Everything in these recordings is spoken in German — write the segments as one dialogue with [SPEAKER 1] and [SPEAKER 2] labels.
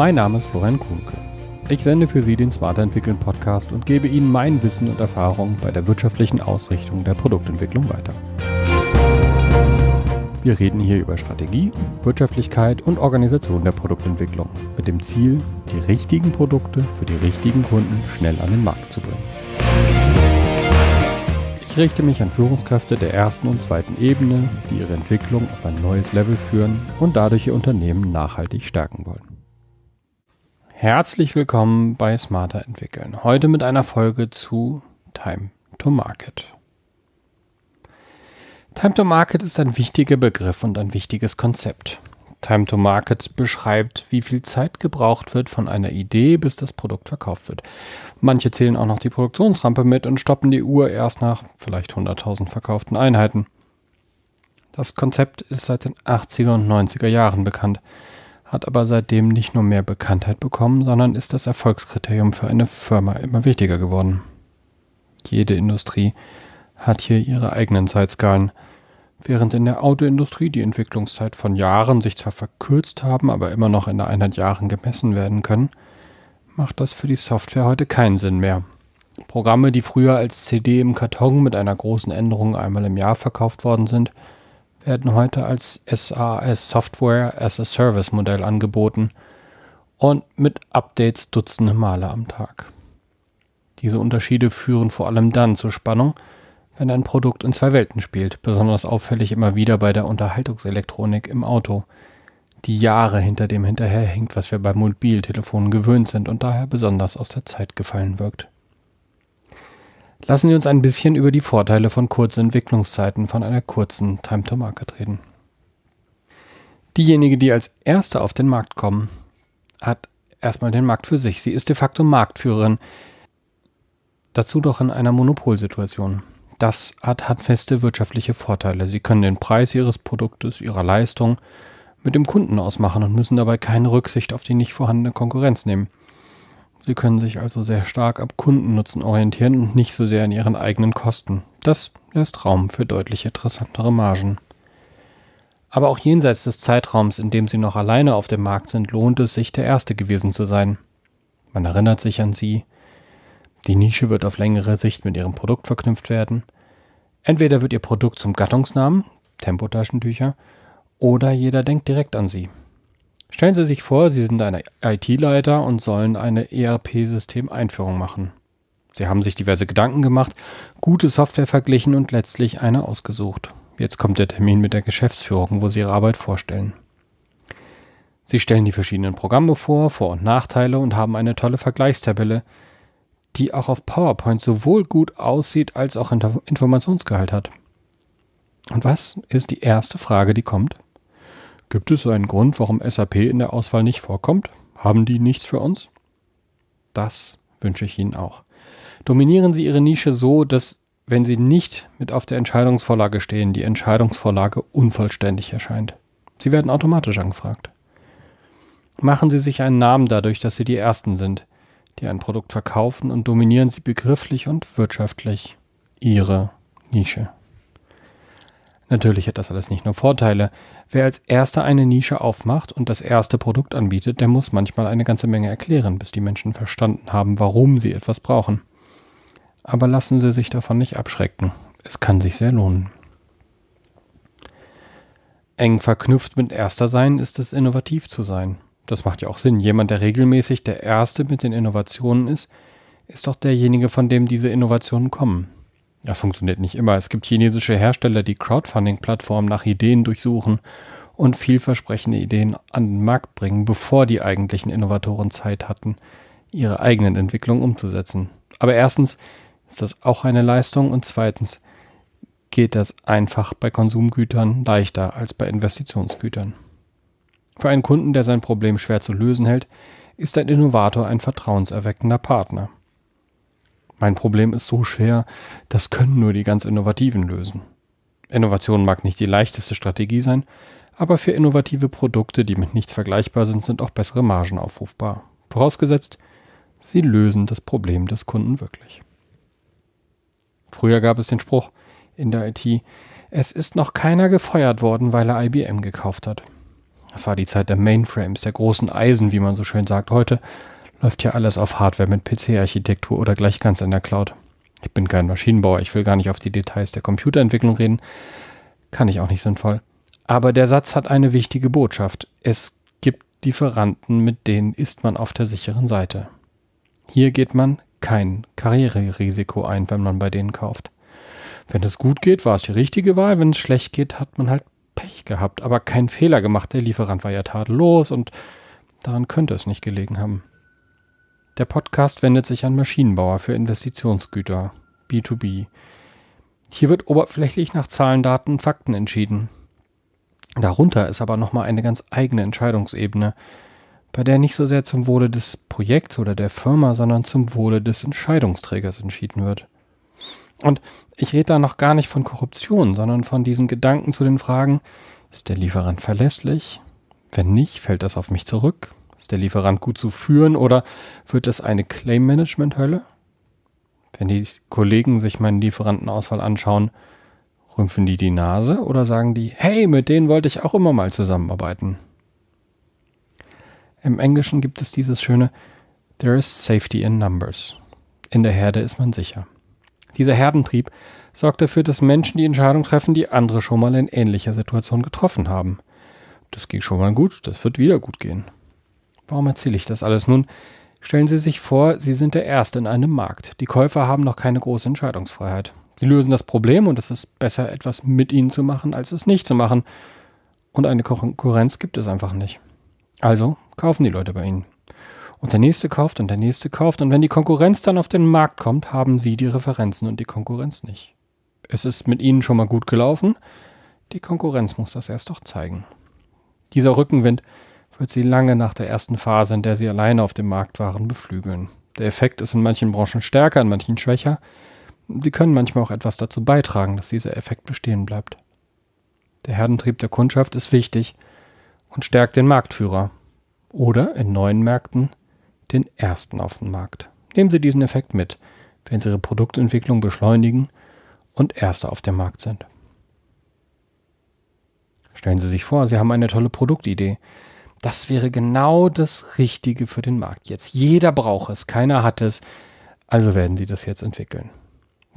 [SPEAKER 1] Mein Name ist Florian Kuhnke. Ich sende für Sie den Smarter Entwickeln Podcast und gebe Ihnen mein Wissen und Erfahrung bei der wirtschaftlichen Ausrichtung der Produktentwicklung weiter. Wir reden hier über Strategie, Wirtschaftlichkeit und Organisation der Produktentwicklung mit dem Ziel, die richtigen Produkte für die richtigen Kunden schnell an den Markt zu bringen. Ich richte mich an Führungskräfte der ersten und zweiten Ebene, die ihre Entwicklung auf ein neues Level führen und dadurch ihr Unternehmen nachhaltig stärken wollen. Herzlich willkommen bei Smarter Entwickeln. Heute mit einer Folge zu Time to Market. Time to Market ist ein wichtiger Begriff und ein wichtiges Konzept. Time to Market beschreibt, wie viel Zeit gebraucht wird von einer Idee, bis das Produkt verkauft wird. Manche zählen auch noch die Produktionsrampe mit und stoppen die Uhr erst nach vielleicht 100.000 verkauften Einheiten. Das Konzept ist seit den 80er und 90er Jahren bekannt hat aber seitdem nicht nur mehr Bekanntheit bekommen, sondern ist das Erfolgskriterium für eine Firma immer wichtiger geworden. Jede Industrie hat hier ihre eigenen Zeitskalen. Während in der Autoindustrie die Entwicklungszeit von Jahren sich zwar verkürzt haben, aber immer noch in der Einheit Jahren gemessen werden können, macht das für die Software heute keinen Sinn mehr. Programme, die früher als CD im Karton mit einer großen Änderung einmal im Jahr verkauft worden sind, werden heute als SAS Software as a Service Modell angeboten und mit Updates dutzende Male am Tag. Diese Unterschiede führen vor allem dann zur Spannung, wenn ein Produkt in zwei Welten spielt, besonders auffällig immer wieder bei der Unterhaltungselektronik im Auto, die Jahre hinter dem hinterherhängt, was wir bei Mobiltelefonen gewöhnt sind und daher besonders aus der Zeit gefallen wirkt. Lassen Sie uns ein bisschen über die Vorteile von kurzen Entwicklungszeiten von einer kurzen Time to Market reden. Diejenige, die als erste auf den Markt kommen, hat erstmal den Markt für sich. Sie ist de facto Marktführerin. Dazu doch in einer Monopolsituation. Das hat handfeste wirtschaftliche Vorteile. Sie können den Preis ihres Produktes, ihrer Leistung mit dem Kunden ausmachen und müssen dabei keine Rücksicht auf die nicht vorhandene Konkurrenz nehmen. Sie können sich also sehr stark ab Kundennutzen orientieren und nicht so sehr an ihren eigenen Kosten. Das lässt Raum für deutlich interessantere Margen. Aber auch jenseits des Zeitraums, in dem sie noch alleine auf dem Markt sind, lohnt es sich, der Erste gewesen zu sein. Man erinnert sich an sie. Die Nische wird auf längere Sicht mit ihrem Produkt verknüpft werden. Entweder wird ihr Produkt zum Gattungsnamen, Tempotaschentücher, oder jeder denkt direkt an sie. Stellen Sie sich vor, Sie sind ein IT-Leiter und sollen eine ERP-System-Einführung machen. Sie haben sich diverse Gedanken gemacht, gute Software verglichen und letztlich eine ausgesucht. Jetzt kommt der Termin mit der Geschäftsführung, wo Sie Ihre Arbeit vorstellen. Sie stellen die verschiedenen Programme vor, Vor- und Nachteile und haben eine tolle Vergleichstabelle, die auch auf PowerPoint sowohl gut aussieht als auch Informationsgehalt hat. Und was ist die erste Frage, die kommt? Gibt es einen Grund, warum SAP in der Auswahl nicht vorkommt? Haben die nichts für uns? Das wünsche ich Ihnen auch. Dominieren Sie Ihre Nische so, dass, wenn Sie nicht mit auf der Entscheidungsvorlage stehen, die Entscheidungsvorlage unvollständig erscheint. Sie werden automatisch angefragt. Machen Sie sich einen Namen dadurch, dass Sie die Ersten sind, die ein Produkt verkaufen und dominieren Sie begrifflich und wirtschaftlich Ihre Nische. Natürlich hat das alles nicht nur Vorteile. Wer als erster eine Nische aufmacht und das erste Produkt anbietet, der muss manchmal eine ganze Menge erklären, bis die Menschen verstanden haben, warum sie etwas brauchen. Aber lassen Sie sich davon nicht abschrecken. Es kann sich sehr lohnen. Eng verknüpft mit erster sein ist es innovativ zu sein. Das macht ja auch Sinn. Jemand, der regelmäßig der Erste mit den Innovationen ist, ist doch derjenige, von dem diese Innovationen kommen. Das funktioniert nicht immer. Es gibt chinesische Hersteller, die Crowdfunding-Plattformen nach Ideen durchsuchen und vielversprechende Ideen an den Markt bringen, bevor die eigentlichen Innovatoren Zeit hatten, ihre eigenen Entwicklungen umzusetzen. Aber erstens ist das auch eine Leistung und zweitens geht das einfach bei Konsumgütern leichter als bei Investitionsgütern. Für einen Kunden, der sein Problem schwer zu lösen hält, ist ein Innovator ein vertrauenserweckender Partner. Mein Problem ist so schwer, das können nur die ganz Innovativen lösen. Innovation mag nicht die leichteste Strategie sein, aber für innovative Produkte, die mit nichts vergleichbar sind, sind auch bessere Margen aufrufbar. Vorausgesetzt, sie lösen das Problem des Kunden wirklich. Früher gab es den Spruch in der IT, es ist noch keiner gefeuert worden, weil er IBM gekauft hat. Das war die Zeit der Mainframes, der großen Eisen, wie man so schön sagt. Heute läuft ja alles auf Hardware mit PC-Architektur oder gleich ganz in der Cloud. Ich bin kein Maschinenbauer, ich will gar nicht auf die Details der Computerentwicklung reden. Kann ich auch nicht sinnvoll. Aber der Satz hat eine wichtige Botschaft. Es gibt Lieferanten, mit denen ist man auf der sicheren Seite. Hier geht man kein Karriererisiko ein, wenn man bei denen kauft. Wenn es gut geht, war es die richtige Wahl. Wenn es schlecht geht, hat man halt Pech gehabt, aber keinen Fehler gemacht. Der Lieferant war ja tadellos und daran könnte es nicht gelegen haben. Der Podcast wendet sich an Maschinenbauer für Investitionsgüter, B2B. Hier wird oberflächlich nach Zahlen, Daten, Fakten entschieden. Darunter ist aber nochmal eine ganz eigene Entscheidungsebene, bei der nicht so sehr zum Wohle des Projekts oder der Firma, sondern zum Wohle des Entscheidungsträgers entschieden wird. Und ich rede da noch gar nicht von Korruption, sondern von diesen Gedanken zu den Fragen, ist der Lieferant verlässlich? Wenn nicht, fällt das auf mich zurück? Ist der Lieferant gut zu führen oder wird es eine Claim-Management-Hölle? Wenn die Kollegen sich meinen Lieferantenauswahl anschauen, rümpfen die die Nase oder sagen die, hey, mit denen wollte ich auch immer mal zusammenarbeiten? Im Englischen gibt es dieses schöne There is safety in numbers. In der Herde ist man sicher. Dieser Herdentrieb sorgt dafür, dass Menschen die Entscheidung treffen, die andere schon mal in ähnlicher Situation getroffen haben. Das ging schon mal gut, das wird wieder gut gehen. Warum erzähle ich das alles nun? Stellen Sie sich vor, Sie sind der Erste in einem Markt. Die Käufer haben noch keine große Entscheidungsfreiheit. Sie lösen das Problem und es ist besser, etwas mit Ihnen zu machen, als es nicht zu machen. Und eine Konkurrenz gibt es einfach nicht. Also kaufen die Leute bei Ihnen. Und der nächste kauft und der nächste kauft. Und wenn die Konkurrenz dann auf den Markt kommt, haben Sie die Referenzen und die Konkurrenz nicht. Es ist mit Ihnen schon mal gut gelaufen. Die Konkurrenz muss das erst doch zeigen. Dieser Rückenwind wird Sie lange nach der ersten Phase, in der Sie alleine auf dem Markt waren, beflügeln. Der Effekt ist in manchen Branchen stärker, in manchen schwächer. Sie können manchmal auch etwas dazu beitragen, dass dieser Effekt bestehen bleibt. Der Herdentrieb der Kundschaft ist wichtig und stärkt den Marktführer. Oder in neuen Märkten den ersten auf den Markt. Nehmen Sie diesen Effekt mit, wenn Sie Ihre Produktentwicklung beschleunigen und Erster auf dem Markt sind. Stellen Sie sich vor, Sie haben eine tolle Produktidee. Das wäre genau das Richtige für den Markt jetzt. Jeder braucht es, keiner hat es, also werden Sie das jetzt entwickeln.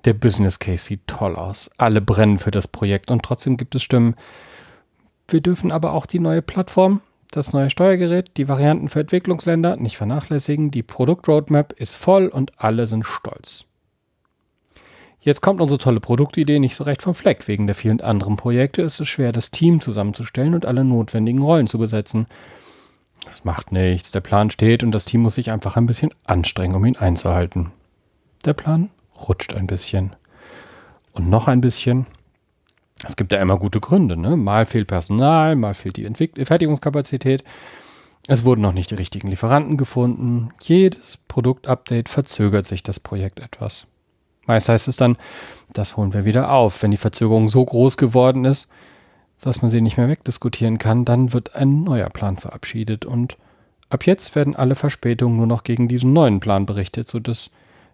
[SPEAKER 1] Der Business Case sieht toll aus, alle brennen für das Projekt und trotzdem gibt es Stimmen. Wir dürfen aber auch die neue Plattform das neue Steuergerät, die Varianten für Entwicklungsländer nicht vernachlässigen, die Produktroadmap ist voll und alle sind stolz. Jetzt kommt unsere tolle Produktidee nicht so recht vom Fleck. Wegen der vielen anderen Projekte ist es schwer, das Team zusammenzustellen und alle notwendigen Rollen zu besetzen. Das macht nichts. Der Plan steht und das Team muss sich einfach ein bisschen anstrengen, um ihn einzuhalten. Der Plan rutscht ein bisschen. Und noch ein bisschen es gibt ja immer gute Gründe. Ne? Mal fehlt Personal, mal fehlt die Entwick Fertigungskapazität. Es wurden noch nicht die richtigen Lieferanten gefunden. Jedes Produktupdate verzögert sich das Projekt etwas. Meist heißt es dann, das holen wir wieder auf. Wenn die Verzögerung so groß geworden ist, dass man sie nicht mehr wegdiskutieren kann, dann wird ein neuer Plan verabschiedet und ab jetzt werden alle Verspätungen nur noch gegen diesen neuen Plan berichtet, sodass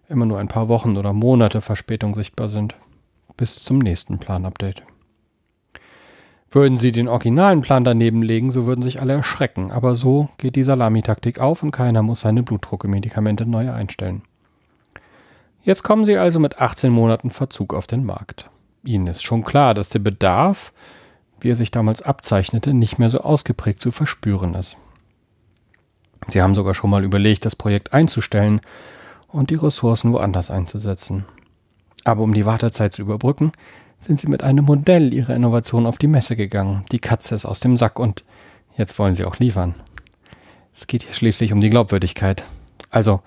[SPEAKER 1] immer nur ein paar Wochen oder Monate Verspätung sichtbar sind. Bis zum nächsten Planupdate. Würden sie den originalen Plan daneben legen, so würden sich alle erschrecken. Aber so geht die Salamitaktik auf und keiner muss seine Blutdruckemedikamente neu einstellen. Jetzt kommen sie also mit 18 Monaten Verzug auf den Markt. Ihnen ist schon klar, dass der Bedarf, wie er sich damals abzeichnete, nicht mehr so ausgeprägt zu verspüren ist. Sie haben sogar schon mal überlegt, das Projekt einzustellen und die Ressourcen woanders einzusetzen. Aber um die Wartezeit zu überbrücken, sind sie mit einem Modell ihrer Innovation auf die Messe gegangen. Die Katze ist aus dem Sack und jetzt wollen sie auch liefern. Es geht hier schließlich um die Glaubwürdigkeit. Also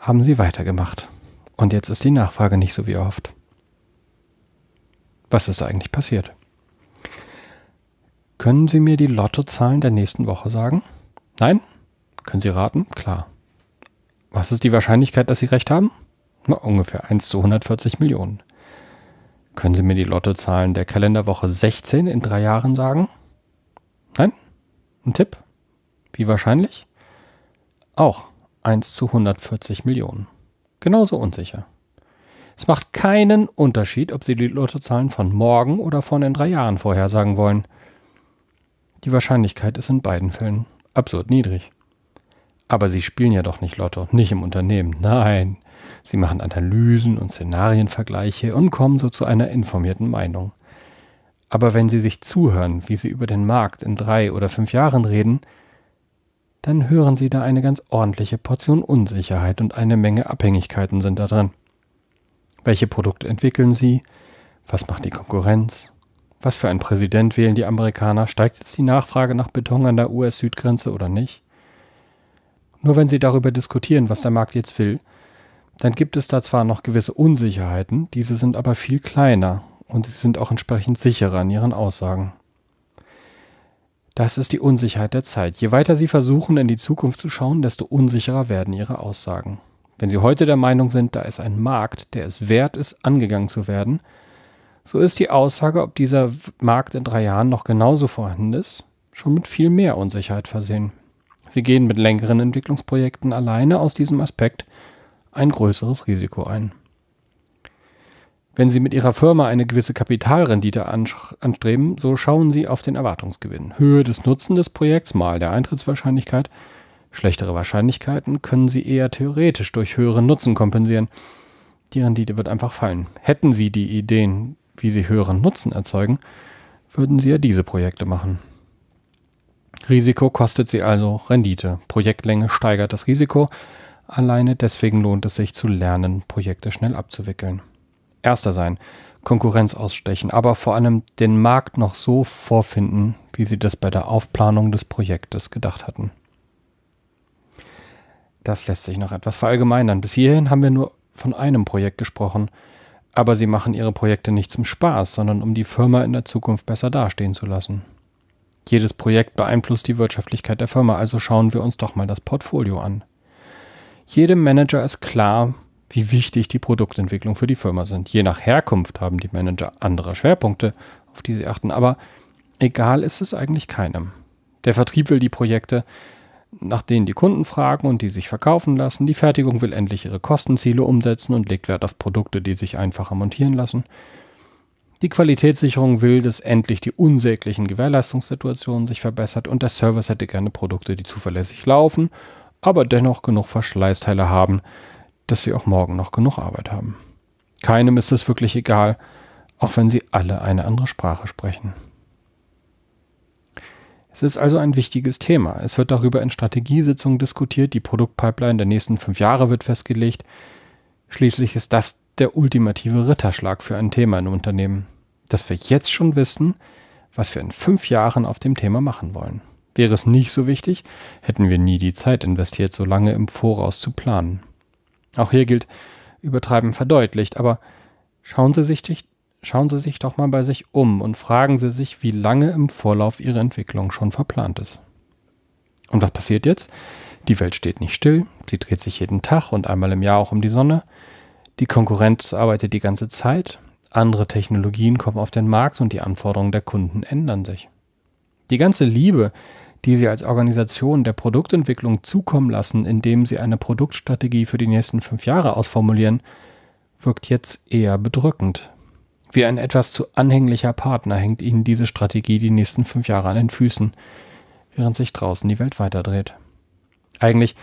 [SPEAKER 1] haben sie weitergemacht. Und jetzt ist die Nachfrage nicht so wie erhofft. Was ist da eigentlich passiert? Können Sie mir die Lottozahlen der nächsten Woche sagen? Nein? Können Sie raten? Klar. Was ist die Wahrscheinlichkeit, dass Sie recht haben? Na, ungefähr 1 zu 140 Millionen. Können Sie mir die Lottozahlen der Kalenderwoche 16 in drei Jahren sagen? Nein? Ein Tipp? Wie wahrscheinlich? Auch 1 zu 140 Millionen. Genauso unsicher. Es macht keinen Unterschied, ob Sie die Lottozahlen von morgen oder von in drei Jahren vorhersagen wollen. Die Wahrscheinlichkeit ist in beiden Fällen absurd niedrig. Aber sie spielen ja doch nicht Lotto, nicht im Unternehmen. Nein, sie machen Analysen und Szenarienvergleiche und kommen so zu einer informierten Meinung. Aber wenn sie sich zuhören, wie sie über den Markt in drei oder fünf Jahren reden, dann hören sie da eine ganz ordentliche Portion Unsicherheit und eine Menge Abhängigkeiten sind da drin. Welche Produkte entwickeln sie? Was macht die Konkurrenz? Was für ein Präsident wählen die Amerikaner? Steigt jetzt die Nachfrage nach Beton an der US-Südgrenze oder nicht? Nur wenn Sie darüber diskutieren, was der Markt jetzt will, dann gibt es da zwar noch gewisse Unsicherheiten, diese sind aber viel kleiner und sie sind auch entsprechend sicherer in ihren Aussagen. Das ist die Unsicherheit der Zeit. Je weiter Sie versuchen, in die Zukunft zu schauen, desto unsicherer werden Ihre Aussagen. Wenn Sie heute der Meinung sind, da ist ein Markt, der es wert ist, angegangen zu werden, so ist die Aussage, ob dieser Markt in drei Jahren noch genauso vorhanden ist, schon mit viel mehr Unsicherheit versehen. Sie gehen mit längeren Entwicklungsprojekten alleine aus diesem Aspekt ein größeres Risiko ein. Wenn Sie mit Ihrer Firma eine gewisse Kapitalrendite anstreben, so schauen Sie auf den Erwartungsgewinn. Höhe des Nutzen des Projekts mal der Eintrittswahrscheinlichkeit. Schlechtere Wahrscheinlichkeiten können Sie eher theoretisch durch höheren Nutzen kompensieren. Die Rendite wird einfach fallen. Hätten Sie die Ideen, wie sie höheren Nutzen erzeugen, würden sie ja diese Projekte machen. Risiko kostet sie also Rendite. Projektlänge steigert das Risiko. Alleine deswegen lohnt es sich zu lernen, Projekte schnell abzuwickeln. Erster sein, Konkurrenz ausstechen, aber vor allem den Markt noch so vorfinden, wie sie das bei der Aufplanung des Projektes gedacht hatten. Das lässt sich noch etwas verallgemeinern. Bis hierhin haben wir nur von einem Projekt gesprochen, aber sie machen ihre Projekte nicht zum Spaß, sondern um die Firma in der Zukunft besser dastehen zu lassen. Jedes Projekt beeinflusst die Wirtschaftlichkeit der Firma, also schauen wir uns doch mal das Portfolio an. Jedem Manager ist klar, wie wichtig die Produktentwicklung für die Firma sind. Je nach Herkunft haben die Manager andere Schwerpunkte, auf die sie achten, aber egal ist es eigentlich keinem. Der Vertrieb will die Projekte, nach denen die Kunden fragen und die sich verkaufen lassen. Die Fertigung will endlich ihre Kostenziele umsetzen und legt Wert auf Produkte, die sich einfacher montieren lassen. Die Qualitätssicherung will, dass endlich die unsäglichen Gewährleistungssituationen sich verbessert und der Service hätte gerne Produkte, die zuverlässig laufen, aber dennoch genug Verschleißteile haben, dass sie auch morgen noch genug Arbeit haben. Keinem ist es wirklich egal, auch wenn sie alle eine andere Sprache sprechen. Es ist also ein wichtiges Thema. Es wird darüber in Strategiesitzungen diskutiert, die Produktpipeline der nächsten fünf Jahre wird festgelegt. Schließlich ist das der ultimative Ritterschlag für ein Thema in Unternehmen, dass wir jetzt schon wissen, was wir in fünf Jahren auf dem Thema machen wollen. Wäre es nicht so wichtig, hätten wir nie die Zeit investiert, so lange im Voraus zu planen. Auch hier gilt, übertreiben verdeutlicht, aber schauen Sie sich schauen Sie sich doch mal bei sich um und fragen Sie sich, wie lange im Vorlauf Ihre Entwicklung schon verplant ist. Und was passiert jetzt? Die Welt steht nicht still, sie dreht sich jeden Tag und einmal im Jahr auch um die Sonne. Die Konkurrenz arbeitet die ganze Zeit, andere Technologien kommen auf den Markt und die Anforderungen der Kunden ändern sich. Die ganze Liebe, die Sie als Organisation der Produktentwicklung zukommen lassen, indem Sie eine Produktstrategie für die nächsten fünf Jahre ausformulieren, wirkt jetzt eher bedrückend, wie ein etwas zu anhänglicher Partner hängt ihnen diese Strategie die nächsten fünf Jahre an den Füßen, während sich draußen die Welt weiterdreht. Eigentlich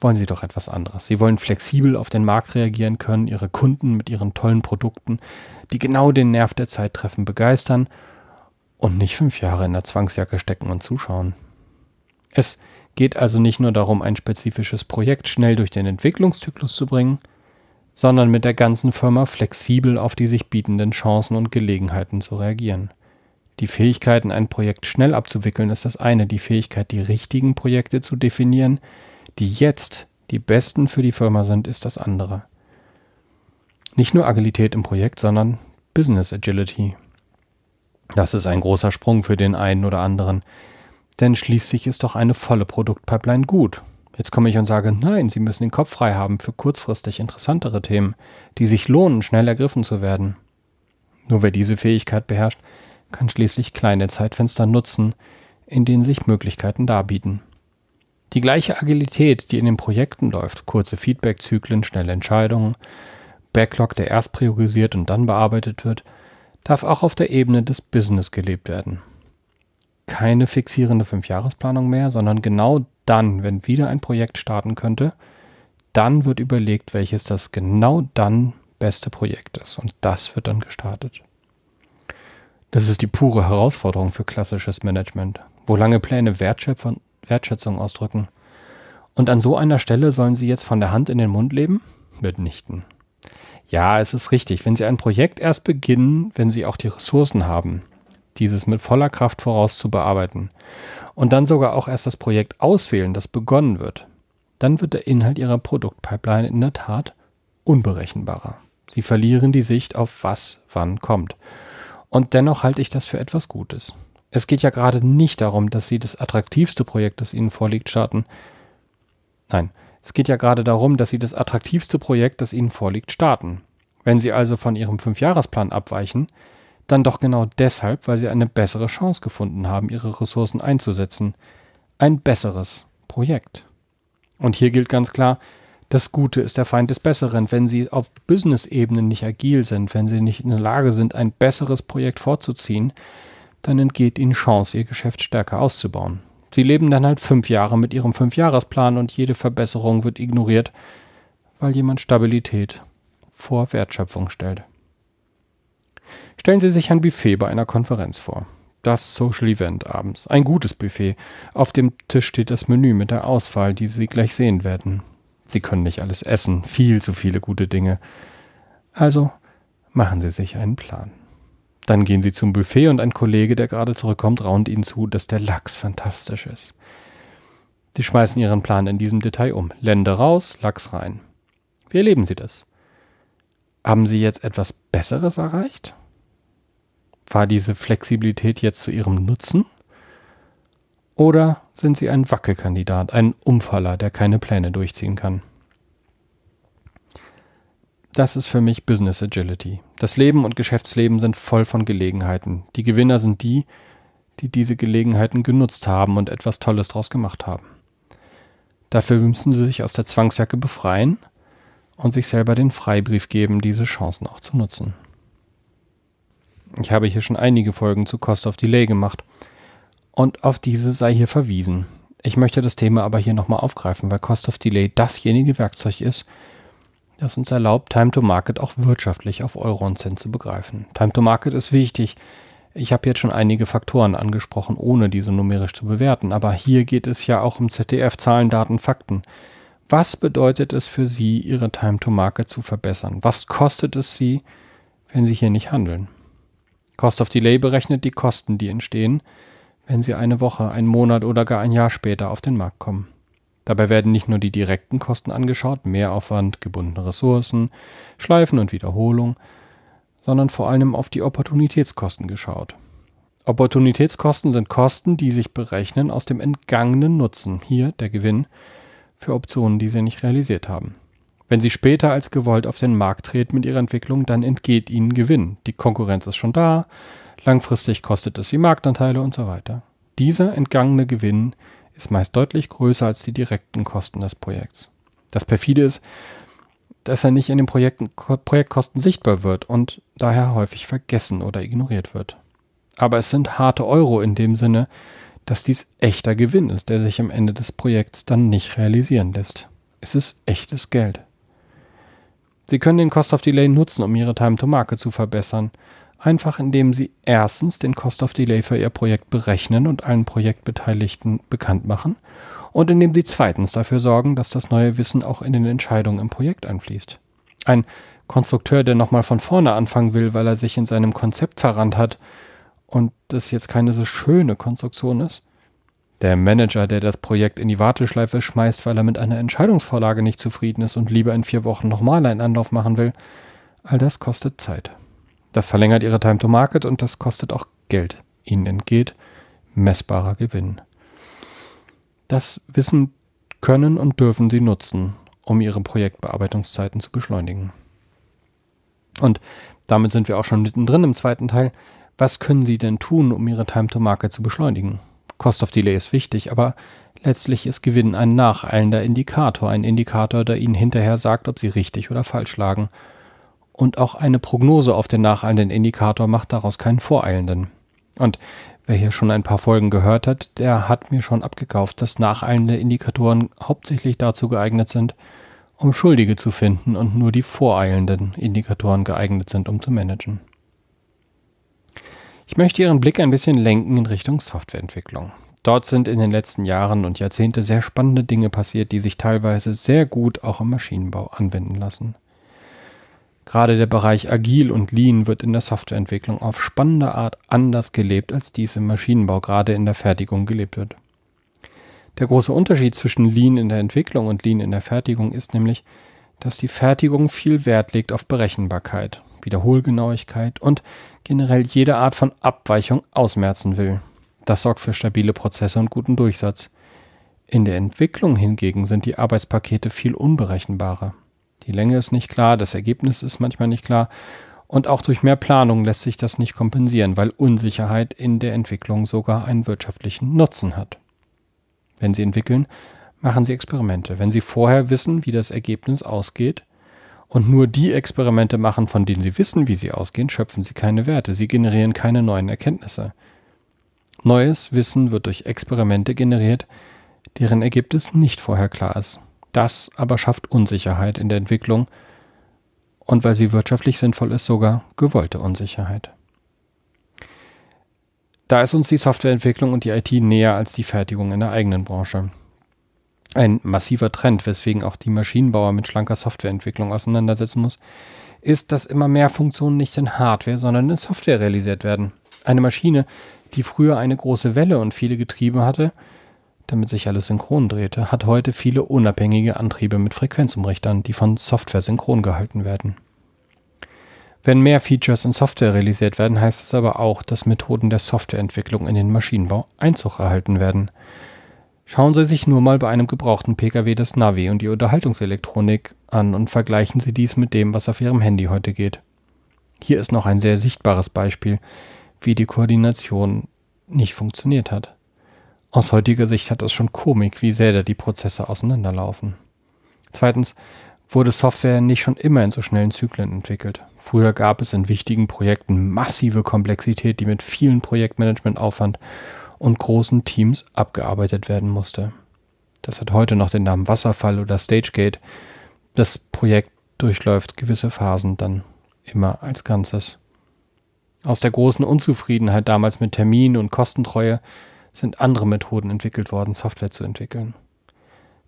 [SPEAKER 1] wollen sie doch etwas anderes. Sie wollen flexibel auf den Markt reagieren können, ihre Kunden mit ihren tollen Produkten, die genau den Nerv der Zeit treffen, begeistern und nicht fünf Jahre in der Zwangsjacke stecken und zuschauen. Es geht also nicht nur darum, ein spezifisches Projekt schnell durch den Entwicklungszyklus zu bringen, sondern mit der ganzen Firma flexibel auf die sich bietenden Chancen und Gelegenheiten zu reagieren. Die Fähigkeit, ein Projekt schnell abzuwickeln, ist das eine, die Fähigkeit, die richtigen Projekte zu definieren, die jetzt die besten für die Firma sind, ist das andere. Nicht nur Agilität im Projekt, sondern Business Agility. Das ist ein großer Sprung für den einen oder anderen, denn schließlich ist doch eine volle Produktpipeline gut, Jetzt komme ich und sage, nein, Sie müssen den Kopf frei haben für kurzfristig interessantere Themen, die sich lohnen, schnell ergriffen zu werden. Nur wer diese Fähigkeit beherrscht, kann schließlich kleine Zeitfenster nutzen, in denen sich Möglichkeiten darbieten. Die gleiche Agilität, die in den Projekten läuft, kurze Feedbackzyklen, schnelle Entscheidungen, Backlog, der erst priorisiert und dann bearbeitet wird, darf auch auf der Ebene des Business gelebt werden. Keine fixierende Fünfjahresplanung mehr, sondern genau dann, wenn wieder ein Projekt starten könnte, dann wird überlegt, welches das genau dann beste Projekt ist. Und das wird dann gestartet. Das ist die pure Herausforderung für klassisches Management, wo lange Pläne Wertschätzung ausdrücken. Und an so einer Stelle sollen Sie jetzt von der Hand in den Mund leben? Mitnichten. Ja, es ist richtig, wenn Sie ein Projekt erst beginnen, wenn Sie auch die Ressourcen haben, dieses mit voller Kraft voraus zu bearbeiten und dann sogar auch erst das Projekt auswählen, das begonnen wird, dann wird der Inhalt Ihrer Produktpipeline in der Tat unberechenbarer. Sie verlieren die Sicht auf was wann kommt. Und dennoch halte ich das für etwas Gutes. Es geht ja gerade nicht darum, dass Sie das attraktivste Projekt, das Ihnen vorliegt, starten. Nein, es geht ja gerade darum, dass Sie das attraktivste Projekt, das Ihnen vorliegt, starten. Wenn Sie also von Ihrem Fünfjahresplan abweichen, dann doch genau deshalb, weil Sie eine bessere Chance gefunden haben, Ihre Ressourcen einzusetzen. Ein besseres Projekt. Und hier gilt ganz klar, das Gute ist der Feind des Besseren. Wenn Sie auf Business-Ebene nicht agil sind, wenn Sie nicht in der Lage sind, ein besseres Projekt vorzuziehen, dann entgeht Ihnen Chance, Ihr Geschäft stärker auszubauen. Sie leben dann halt fünf Jahre mit Ihrem Fünfjahresplan und jede Verbesserung wird ignoriert, weil jemand Stabilität vor Wertschöpfung stellt. Stellen Sie sich ein Buffet bei einer Konferenz vor. Das Social Event abends. Ein gutes Buffet. Auf dem Tisch steht das Menü mit der Auswahl, die Sie gleich sehen werden. Sie können nicht alles essen, viel zu viele gute Dinge. Also machen Sie sich einen Plan. Dann gehen Sie zum Buffet und ein Kollege, der gerade zurückkommt, raunt Ihnen zu, dass der Lachs fantastisch ist. Sie schmeißen Ihren Plan in diesem Detail um. Lände raus, Lachs rein. Wie erleben Sie das? Haben Sie jetzt etwas Besseres erreicht? War diese Flexibilität jetzt zu Ihrem Nutzen? Oder sind Sie ein Wackelkandidat, ein Umfaller, der keine Pläne durchziehen kann? Das ist für mich Business Agility. Das Leben und Geschäftsleben sind voll von Gelegenheiten. Die Gewinner sind die, die diese Gelegenheiten genutzt haben und etwas Tolles daraus gemacht haben. Dafür müssen sie sich aus der Zwangsjacke befreien und sich selber den Freibrief geben, diese Chancen auch zu nutzen. Ich habe hier schon einige Folgen zu Cost of Delay gemacht und auf diese sei hier verwiesen. Ich möchte das Thema aber hier nochmal aufgreifen, weil Cost of Delay dasjenige Werkzeug ist, das uns erlaubt, Time to Market auch wirtschaftlich auf Euro und Cent zu begreifen. Time to Market ist wichtig. Ich habe jetzt schon einige Faktoren angesprochen, ohne diese numerisch zu bewerten, aber hier geht es ja auch um ZDF, Zahlen, Daten, Fakten. Was bedeutet es für Sie, Ihre Time to Market zu verbessern? Was kostet es Sie, wenn Sie hier nicht handeln? Cost of Delay berechnet die Kosten, die entstehen, wenn sie eine Woche, einen Monat oder gar ein Jahr später auf den Markt kommen. Dabei werden nicht nur die direkten Kosten angeschaut, Mehraufwand, gebundene Ressourcen, Schleifen und Wiederholung, sondern vor allem auf die Opportunitätskosten geschaut. Opportunitätskosten sind Kosten, die sich berechnen aus dem entgangenen Nutzen, hier der Gewinn, für Optionen, die sie nicht realisiert haben. Wenn sie später als gewollt auf den Markt treten mit ihrer Entwicklung, dann entgeht ihnen Gewinn. Die Konkurrenz ist schon da, Langfristig kostet es die Marktanteile und so weiter. Dieser entgangene Gewinn ist meist deutlich größer als die direkten Kosten des Projekts. Das perfide ist, dass er nicht in den Projekten, Projektkosten sichtbar wird und daher häufig vergessen oder ignoriert wird. Aber es sind harte Euro in dem Sinne, dass dies echter Gewinn ist, der sich am Ende des Projekts dann nicht realisieren lässt. Es ist echtes Geld. Sie können den Cost of Delay nutzen, um Ihre Time to Market zu verbessern Einfach indem Sie erstens den Cost of Delay für Ihr Projekt berechnen und allen Projektbeteiligten bekannt machen und indem Sie zweitens dafür sorgen, dass das neue Wissen auch in den Entscheidungen im Projekt einfließt. Ein Konstrukteur, der nochmal von vorne anfangen will, weil er sich in seinem Konzept verrannt hat und das jetzt keine so schöne Konstruktion ist. Der Manager, der das Projekt in die Warteschleife schmeißt, weil er mit einer Entscheidungsvorlage nicht zufrieden ist und lieber in vier Wochen nochmal einen Anlauf machen will. All das kostet Zeit. Das verlängert ihre Time to Market und das kostet auch Geld. Ihnen entgeht messbarer Gewinn. Das Wissen können und dürfen Sie nutzen, um Ihre Projektbearbeitungszeiten zu beschleunigen. Und damit sind wir auch schon mittendrin im zweiten Teil. Was können Sie denn tun, um Ihre Time to Market zu beschleunigen? Cost of Delay ist wichtig, aber letztlich ist Gewinn ein nacheilender Indikator, ein Indikator, der Ihnen hinterher sagt, ob Sie richtig oder falsch lagen und auch eine Prognose auf den nacheilenden Indikator macht daraus keinen voreilenden. Und Wer hier schon ein paar Folgen gehört hat, der hat mir schon abgekauft, dass nacheilende Indikatoren hauptsächlich dazu geeignet sind, um Schuldige zu finden und nur die voreilenden Indikatoren geeignet sind, um zu managen. Ich möchte Ihren Blick ein bisschen lenken in Richtung Softwareentwicklung. Dort sind in den letzten Jahren und Jahrzehnte sehr spannende Dinge passiert, die sich teilweise sehr gut auch im Maschinenbau anwenden lassen. Gerade der Bereich Agil und Lean wird in der Softwareentwicklung auf spannende Art anders gelebt, als dies im Maschinenbau gerade in der Fertigung gelebt wird. Der große Unterschied zwischen Lean in der Entwicklung und Lean in der Fertigung ist nämlich, dass die Fertigung viel Wert legt auf Berechenbarkeit, Wiederholgenauigkeit und generell jede Art von Abweichung ausmerzen will. Das sorgt für stabile Prozesse und guten Durchsatz. In der Entwicklung hingegen sind die Arbeitspakete viel unberechenbarer. Die Länge ist nicht klar, das Ergebnis ist manchmal nicht klar und auch durch mehr Planung lässt sich das nicht kompensieren, weil Unsicherheit in der Entwicklung sogar einen wirtschaftlichen Nutzen hat. Wenn Sie entwickeln, machen Sie Experimente. Wenn Sie vorher wissen, wie das Ergebnis ausgeht und nur die Experimente machen, von denen Sie wissen, wie sie ausgehen, schöpfen Sie keine Werte. Sie generieren keine neuen Erkenntnisse. Neues Wissen wird durch Experimente generiert, deren Ergebnis nicht vorher klar ist. Das aber schafft Unsicherheit in der Entwicklung und weil sie wirtschaftlich sinnvoll ist, sogar gewollte Unsicherheit. Da ist uns die Softwareentwicklung und die IT näher als die Fertigung in der eigenen Branche. Ein massiver Trend, weswegen auch die Maschinenbauer mit schlanker Softwareentwicklung auseinandersetzen muss, ist, dass immer mehr Funktionen nicht in Hardware, sondern in Software realisiert werden. Eine Maschine, die früher eine große Welle und viele Getriebe hatte, damit sich alles synchron drehte, hat heute viele unabhängige Antriebe mit Frequenzumrichtern, die von Software synchron gehalten werden. Wenn mehr Features in Software realisiert werden, heißt es aber auch, dass Methoden der Softwareentwicklung in den Maschinenbau Einzug erhalten werden. Schauen Sie sich nur mal bei einem gebrauchten Pkw das Navi und die Unterhaltungselektronik an und vergleichen Sie dies mit dem, was auf Ihrem Handy heute geht. Hier ist noch ein sehr sichtbares Beispiel, wie die Koordination nicht funktioniert hat. Aus heutiger Sicht hat es schon Komik, wie sehr da die Prozesse auseinanderlaufen. Zweitens, wurde Software nicht schon immer in so schnellen Zyklen entwickelt. Früher gab es in wichtigen Projekten massive Komplexität, die mit vielen Projektmanagementaufwand und großen Teams abgearbeitet werden musste. Das hat heute noch den Namen Wasserfall oder Stagegate. Das Projekt durchläuft gewisse Phasen dann immer als Ganzes. Aus der großen Unzufriedenheit damals mit Termin und Kostentreue sind andere Methoden entwickelt worden, Software zu entwickeln.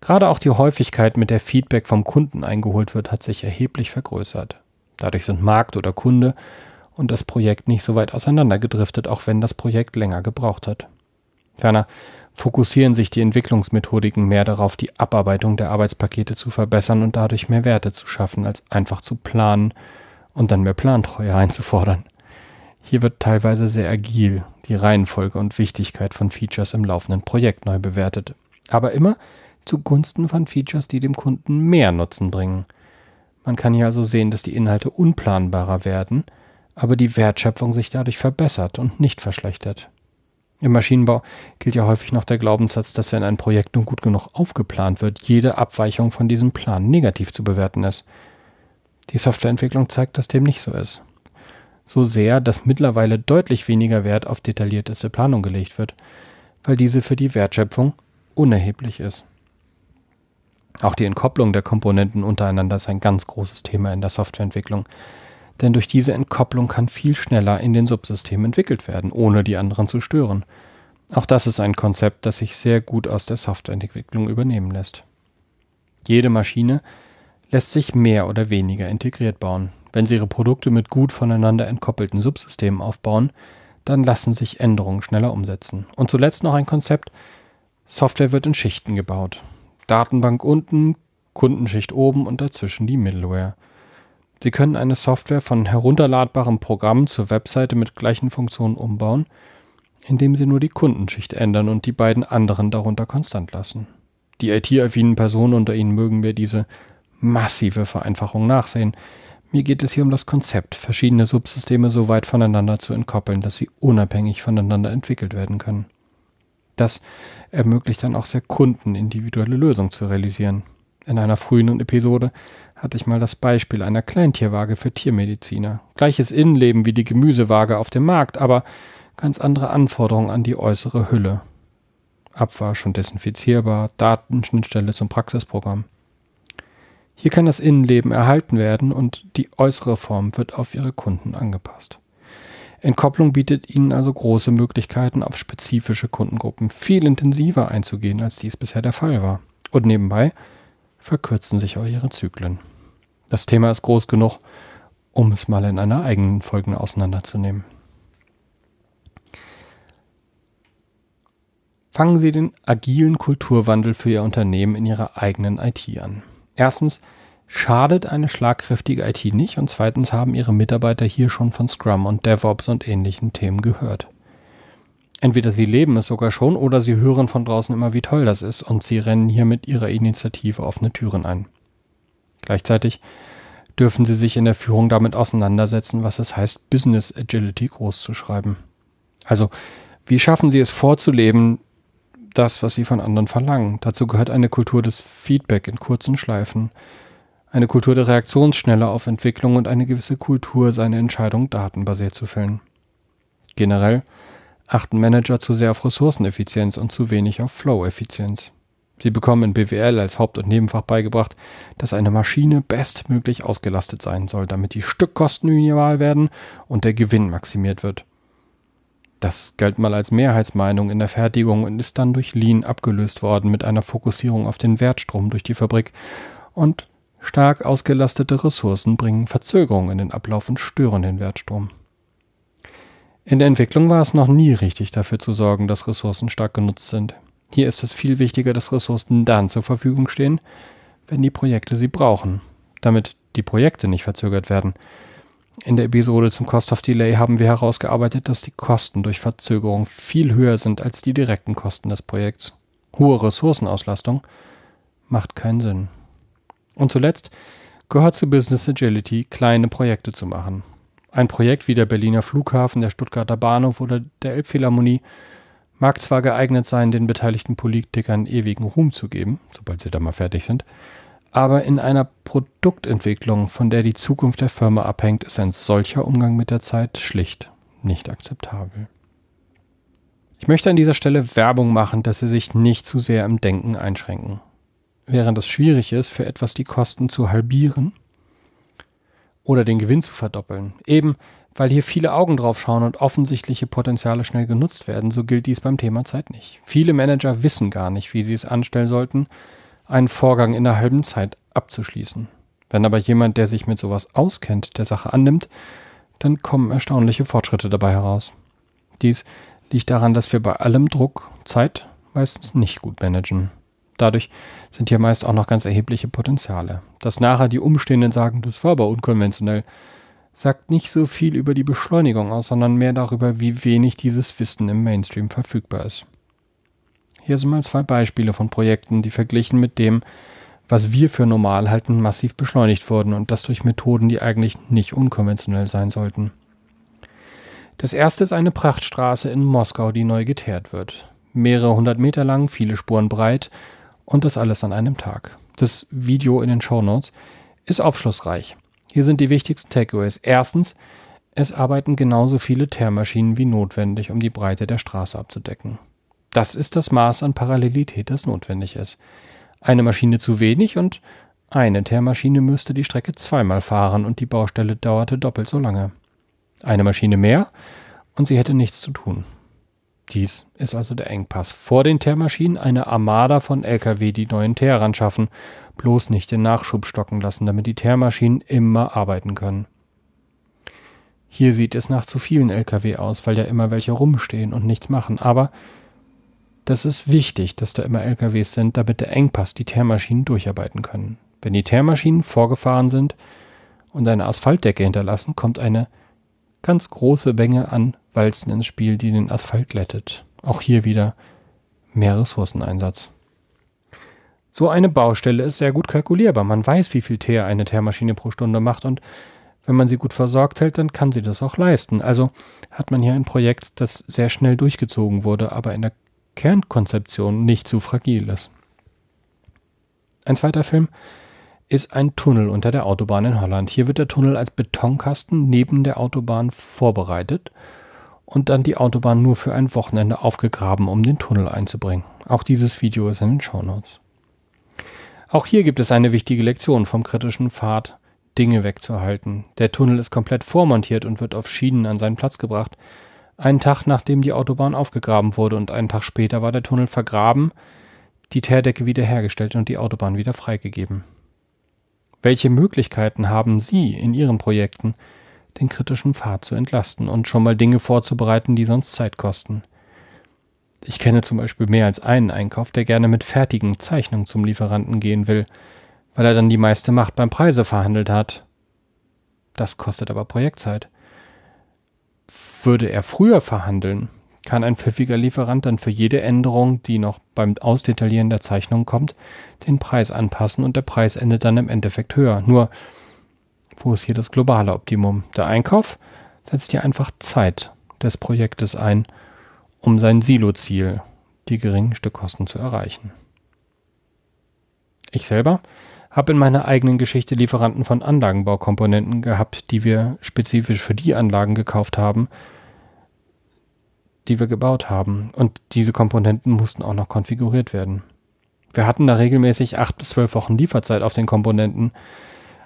[SPEAKER 1] Gerade auch die Häufigkeit, mit der Feedback vom Kunden eingeholt wird, hat sich erheblich vergrößert. Dadurch sind Markt oder Kunde und das Projekt nicht so weit auseinandergedriftet, auch wenn das Projekt länger gebraucht hat. Ferner fokussieren sich die Entwicklungsmethodiken mehr darauf, die Abarbeitung der Arbeitspakete zu verbessern und dadurch mehr Werte zu schaffen, als einfach zu planen und dann mehr Plantreue einzufordern. Hier wird teilweise sehr agil die Reihenfolge und Wichtigkeit von Features im laufenden Projekt neu bewertet. Aber immer zugunsten von Features, die dem Kunden mehr Nutzen bringen. Man kann hier also sehen, dass die Inhalte unplanbarer werden, aber die Wertschöpfung sich dadurch verbessert und nicht verschlechtert. Im Maschinenbau gilt ja häufig noch der Glaubenssatz, dass wenn ein Projekt nun gut genug aufgeplant wird, jede Abweichung von diesem Plan negativ zu bewerten ist. Die Softwareentwicklung zeigt, dass dem nicht so ist. So sehr, dass mittlerweile deutlich weniger Wert auf detaillierteste Planung gelegt wird, weil diese für die Wertschöpfung unerheblich ist. Auch die Entkopplung der Komponenten untereinander ist ein ganz großes Thema in der Softwareentwicklung. Denn durch diese Entkopplung kann viel schneller in den Subsystemen entwickelt werden, ohne die anderen zu stören. Auch das ist ein Konzept, das sich sehr gut aus der Softwareentwicklung übernehmen lässt. Jede Maschine lässt sich mehr oder weniger integriert bauen. Wenn Sie Ihre Produkte mit gut voneinander entkoppelten Subsystemen aufbauen, dann lassen sich Änderungen schneller umsetzen. Und zuletzt noch ein Konzept, Software wird in Schichten gebaut. Datenbank unten, Kundenschicht oben und dazwischen die Middleware. Sie können eine Software von herunterladbarem Programm zur Webseite mit gleichen Funktionen umbauen, indem Sie nur die Kundenschicht ändern und die beiden anderen darunter konstant lassen. Die IT-affinen Personen unter Ihnen mögen mir diese massive Vereinfachung nachsehen. Mir geht es hier um das Konzept, verschiedene Subsysteme so weit voneinander zu entkoppeln, dass sie unabhängig voneinander entwickelt werden können. Das ermöglicht dann auch sehr kundenindividuelle Lösungen zu realisieren. In einer frühen Episode hatte ich mal das Beispiel einer Kleintierwaage für Tiermediziner. Gleiches Innenleben wie die Gemüsewaage auf dem Markt, aber ganz andere Anforderungen an die äußere Hülle. Abwasch und desinfizierbar, Datenschnittstelle zum Praxisprogramm. Hier kann das Innenleben erhalten werden und die äußere Form wird auf Ihre Kunden angepasst. Entkopplung bietet Ihnen also große Möglichkeiten, auf spezifische Kundengruppen viel intensiver einzugehen, als dies bisher der Fall war. Und nebenbei verkürzen sich auch Ihre Zyklen. Das Thema ist groß genug, um es mal in einer eigenen Folge auseinanderzunehmen. Fangen Sie den agilen Kulturwandel für Ihr Unternehmen in Ihrer eigenen IT an. Erstens schadet eine schlagkräftige IT nicht und zweitens haben Ihre Mitarbeiter hier schon von Scrum und DevOps und ähnlichen Themen gehört. Entweder sie leben es sogar schon oder sie hören von draußen immer, wie toll das ist und sie rennen hier mit ihrer Initiative offene Türen ein. Gleichzeitig dürfen sie sich in der Führung damit auseinandersetzen, was es heißt, Business Agility groß zu schreiben. Also, wie schaffen sie es vorzuleben, das, was sie von anderen verlangen? Dazu gehört eine Kultur des Feedback in kurzen Schleifen, eine Kultur der Reaktionsschnelle auf Entwicklung und eine gewisse Kultur, seine Entscheidungen datenbasiert zu fällen. Generell achten Manager zu sehr auf Ressourceneffizienz und zu wenig auf Flow-Effizienz. Sie bekommen in BWL als Haupt- und Nebenfach beigebracht, dass eine Maschine bestmöglich ausgelastet sein soll, damit die Stückkosten minimal werden und der Gewinn maximiert wird. Das galt mal als Mehrheitsmeinung in der Fertigung und ist dann durch Lean abgelöst worden mit einer Fokussierung auf den Wertstrom durch die Fabrik und stark ausgelastete Ressourcen bringen Verzögerungen in den Ablauf und stören den Wertstrom. In der Entwicklung war es noch nie richtig dafür zu sorgen, dass Ressourcen stark genutzt sind. Hier ist es viel wichtiger, dass Ressourcen dann zur Verfügung stehen, wenn die Projekte sie brauchen, damit die Projekte nicht verzögert werden. In der Episode zum Cost of Delay haben wir herausgearbeitet, dass die Kosten durch Verzögerung viel höher sind als die direkten Kosten des Projekts. Hohe Ressourcenauslastung macht keinen Sinn. Und zuletzt gehört zu Business Agility, kleine Projekte zu machen. Ein Projekt wie der Berliner Flughafen, der Stuttgarter Bahnhof oder der Elbphilharmonie mag zwar geeignet sein, den beteiligten Politikern ewigen Ruhm zu geben, sobald sie da mal fertig sind, aber in einer Produktentwicklung, von der die Zukunft der Firma abhängt, ist ein solcher Umgang mit der Zeit schlicht nicht akzeptabel. Ich möchte an dieser Stelle Werbung machen, dass Sie sich nicht zu sehr im Denken einschränken. Während es schwierig ist, für etwas die Kosten zu halbieren oder den Gewinn zu verdoppeln, eben weil hier viele Augen drauf schauen und offensichtliche Potenziale schnell genutzt werden, so gilt dies beim Thema Zeit nicht. Viele Manager wissen gar nicht, wie sie es anstellen sollten, einen Vorgang in der halben Zeit abzuschließen. Wenn aber jemand, der sich mit sowas auskennt, der Sache annimmt, dann kommen erstaunliche Fortschritte dabei heraus. Dies liegt daran, dass wir bei allem Druck Zeit meistens nicht gut managen. Dadurch sind hier meist auch noch ganz erhebliche Potenziale. Dass nachher die Umstehenden sagen, das war aber unkonventionell, sagt nicht so viel über die Beschleunigung aus, sondern mehr darüber, wie wenig dieses Wissen im Mainstream verfügbar ist. Hier sind mal zwei Beispiele von Projekten, die verglichen mit dem, was wir für normal halten, massiv beschleunigt wurden und das durch Methoden, die eigentlich nicht unkonventionell sein sollten. Das erste ist eine Prachtstraße in Moskau, die neu geteert wird. Mehrere hundert Meter lang, viele Spuren breit und das alles an einem Tag. Das Video in den Show Notes ist aufschlussreich. Hier sind die wichtigsten Takeaways. Erstens, es arbeiten genauso viele Teermaschinen wie notwendig, um die Breite der Straße abzudecken. Das ist das Maß an Parallelität, das notwendig ist. Eine Maschine zu wenig und eine Teermaschine müsste die Strecke zweimal fahren und die Baustelle dauerte doppelt so lange. Eine Maschine mehr und sie hätte nichts zu tun. Dies ist also der Engpass. Vor den Teermaschinen eine Armada von Lkw, die neuen Teer ran schaffen. Bloß nicht den Nachschub stocken lassen, damit die Teermaschinen immer arbeiten können. Hier sieht es nach zu vielen Lkw aus, weil ja immer welche rumstehen und nichts machen. Aber das ist wichtig, dass da immer LKWs sind, damit der Engpass die Teermaschinen durcharbeiten können. Wenn die Teermaschinen vorgefahren sind und eine Asphaltdecke hinterlassen, kommt eine ganz große Menge an Walzen ins Spiel, die den Asphalt glättet. Auch hier wieder mehr Ressourceneinsatz. So eine Baustelle ist sehr gut kalkulierbar. Man weiß, wie viel Teer eine Teermaschine pro Stunde macht und wenn man sie gut versorgt hält, dann kann sie das auch leisten. Also hat man hier ein Projekt, das sehr schnell durchgezogen wurde, aber in der Kernkonzeption nicht zu fragil ist. Ein zweiter Film ist ein Tunnel unter der Autobahn in Holland. Hier wird der Tunnel als Betonkasten neben der Autobahn vorbereitet und dann die Autobahn nur für ein Wochenende aufgegraben, um den Tunnel einzubringen. Auch dieses Video ist in den Shownotes. Auch hier gibt es eine wichtige Lektion vom kritischen Pfad, Dinge wegzuhalten. Der Tunnel ist komplett vormontiert und wird auf Schienen an seinen Platz gebracht. Einen Tag nachdem die Autobahn aufgegraben wurde und einen Tag später war der Tunnel vergraben, die Teerdecke wiederhergestellt und die Autobahn wieder freigegeben. Welche Möglichkeiten haben Sie in Ihren Projekten, den kritischen Pfad zu entlasten und schon mal Dinge vorzubereiten, die sonst Zeit kosten. Ich kenne zum Beispiel mehr als einen Einkauf, der gerne mit fertigen Zeichnungen zum Lieferanten gehen will, weil er dann die meiste Macht beim Preise verhandelt hat. Das kostet aber Projektzeit. Würde er früher verhandeln, kann ein pfiffiger Lieferant dann für jede Änderung, die noch beim Ausdetaillieren der Zeichnung kommt, den Preis anpassen und der Preis endet dann im Endeffekt höher. Nur wo ist hier das globale Optimum? Der Einkauf setzt hier einfach Zeit des Projektes ein, um sein Silo-Ziel, die geringen Stückkosten zu erreichen. Ich selber habe in meiner eigenen Geschichte Lieferanten von Anlagenbaukomponenten gehabt, die wir spezifisch für die Anlagen gekauft haben, die wir gebaut haben. Und diese Komponenten mussten auch noch konfiguriert werden. Wir hatten da regelmäßig acht bis zwölf Wochen Lieferzeit auf den Komponenten,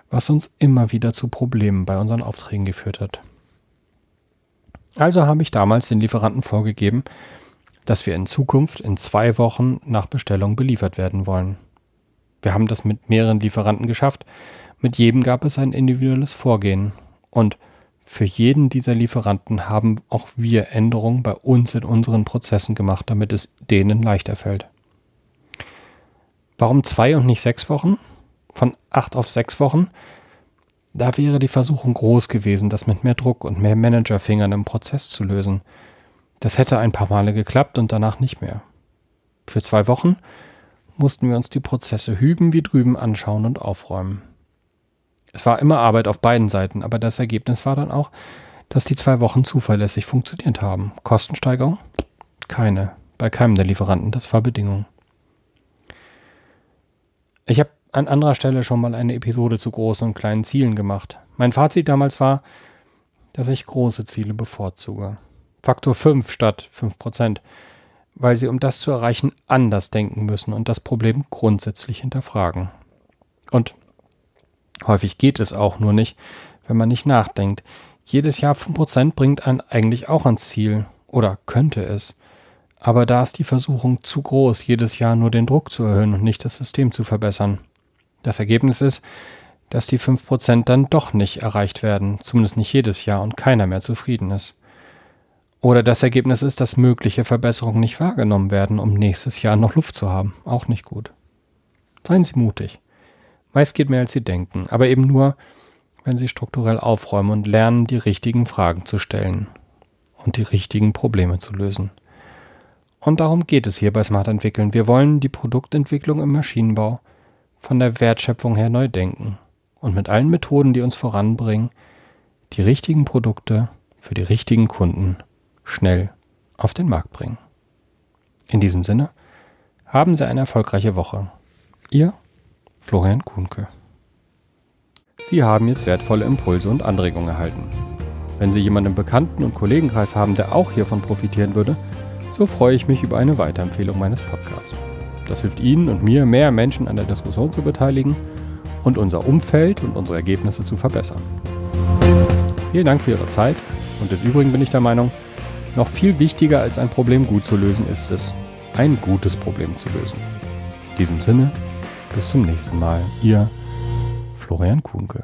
[SPEAKER 1] was uns immer wieder zu Problemen bei unseren Aufträgen geführt hat. Also habe ich damals den Lieferanten vorgegeben, dass wir in Zukunft in zwei Wochen nach Bestellung beliefert werden wollen. Wir haben das mit mehreren Lieferanten geschafft. Mit jedem gab es ein individuelles Vorgehen. Und für jeden dieser Lieferanten haben auch wir Änderungen bei uns in unseren Prozessen gemacht, damit es denen leichter fällt. Warum zwei und nicht sechs Wochen? von acht auf sechs Wochen, da wäre die Versuchung groß gewesen, das mit mehr Druck und mehr Managerfingern im Prozess zu lösen. Das hätte ein paar Male geklappt und danach nicht mehr. Für zwei Wochen mussten wir uns die Prozesse hüben wie drüben anschauen und aufräumen. Es war immer Arbeit auf beiden Seiten, aber das Ergebnis war dann auch, dass die zwei Wochen zuverlässig funktioniert haben. Kostensteigerung? Keine. Bei keinem der Lieferanten. Das war Bedingung. Ich habe an anderer Stelle schon mal eine Episode zu großen und kleinen Zielen gemacht. Mein Fazit damals war, dass ich große Ziele bevorzuge. Faktor 5 statt 5%, weil sie, um das zu erreichen, anders denken müssen und das Problem grundsätzlich hinterfragen. Und häufig geht es auch nur nicht, wenn man nicht nachdenkt. Jedes Jahr 5% bringt einen eigentlich auch ans Ziel oder könnte es. Aber da ist die Versuchung zu groß, jedes Jahr nur den Druck zu erhöhen und nicht das System zu verbessern. Das Ergebnis ist, dass die 5% dann doch nicht erreicht werden, zumindest nicht jedes Jahr und keiner mehr zufrieden ist. Oder das Ergebnis ist, dass mögliche Verbesserungen nicht wahrgenommen werden, um nächstes Jahr noch Luft zu haben. Auch nicht gut. Seien Sie mutig. Meist geht mehr als Sie denken, aber eben nur, wenn Sie strukturell aufräumen und lernen, die richtigen Fragen zu stellen und die richtigen Probleme zu lösen. Und darum geht es hier bei Smart Entwickeln. Wir wollen die Produktentwicklung im Maschinenbau von der Wertschöpfung her neu denken und mit allen Methoden, die uns voranbringen, die richtigen Produkte für die richtigen Kunden schnell auf den Markt bringen. In diesem Sinne, haben Sie eine erfolgreiche Woche. Ihr Florian Kuhnke. Sie haben jetzt wertvolle Impulse und Anregungen erhalten. Wenn Sie jemanden im Bekannten- und Kollegenkreis haben, der auch hiervon profitieren würde, so freue ich mich über eine Weiterempfehlung meines Podcasts. Das hilft Ihnen und mir, mehr Menschen an der Diskussion zu beteiligen und unser Umfeld und unsere Ergebnisse zu verbessern. Vielen Dank für Ihre Zeit und des Übrigen bin ich der Meinung, noch viel wichtiger als ein Problem gut zu lösen ist es, ein gutes Problem zu lösen. In diesem Sinne, bis zum nächsten Mal. Ihr Florian Kuhnke.